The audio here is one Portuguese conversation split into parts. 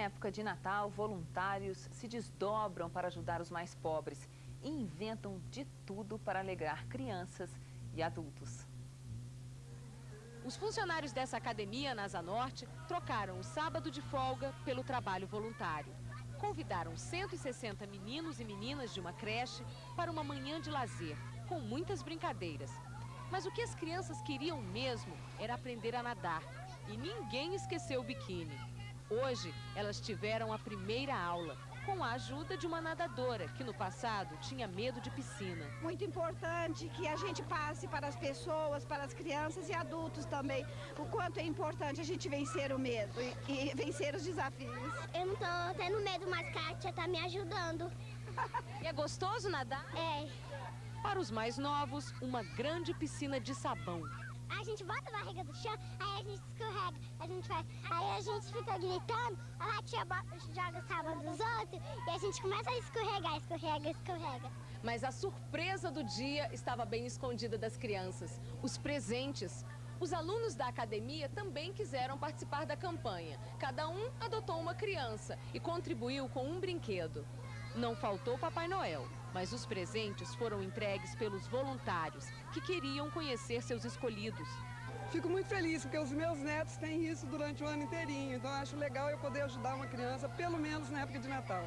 Em época de Natal, voluntários se desdobram para ajudar os mais pobres e inventam de tudo para alegrar crianças e adultos. Os funcionários dessa academia na Asa Norte trocaram o sábado de folga pelo trabalho voluntário. Convidaram 160 meninos e meninas de uma creche para uma manhã de lazer, com muitas brincadeiras. Mas o que as crianças queriam mesmo era aprender a nadar. E ninguém esqueceu o biquíni. Hoje, elas tiveram a primeira aula com a ajuda de uma nadadora que no passado tinha medo de piscina. Muito importante que a gente passe para as pessoas, para as crianças e adultos também, o quanto é importante a gente vencer o medo e, e vencer os desafios. Eu não estou tendo medo, mas Kátia está me ajudando. e é gostoso nadar? É. Para os mais novos, uma grande piscina de sabão a gente bota a barriga do chão, aí a gente escorrega, a gente vai, aí a gente fica gritando, a tia joga sabão dos outros e a gente começa a escorregar, escorrega, escorrega. Mas a surpresa do dia estava bem escondida das crianças, os presentes. Os alunos da academia também quiseram participar da campanha. Cada um adotou uma criança e contribuiu com um brinquedo. Não faltou Papai Noel, mas os presentes foram entregues pelos voluntários que queriam conhecer seus escolhidos. Fico muito feliz porque os meus netos têm isso durante o ano inteirinho, então acho legal eu poder ajudar uma criança, pelo menos na época de Natal.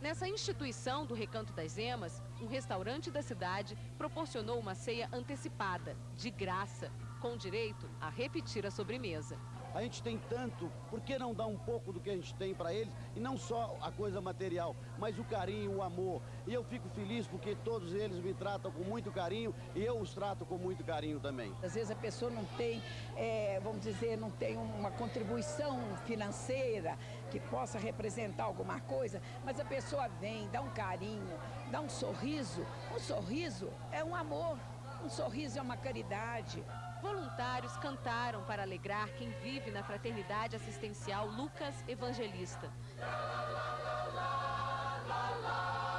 Nessa instituição do Recanto das Emas, um restaurante da cidade proporcionou uma ceia antecipada, de graça, com direito a repetir a sobremesa. A gente tem tanto, por que não dar um pouco do que a gente tem para eles? E não só a coisa material, mas o carinho, o amor. E eu fico feliz porque todos eles me tratam com muito carinho e eu os trato com muito carinho também. Às vezes a pessoa não tem, é, vamos dizer, não tem uma contribuição financeira que possa representar alguma coisa, mas a pessoa vem, dá um carinho, dá um sorriso. Um sorriso é um amor, um sorriso é uma caridade. Voluntários cantaram para alegrar quem vive na fraternidade assistencial Lucas Evangelista. La, la, la,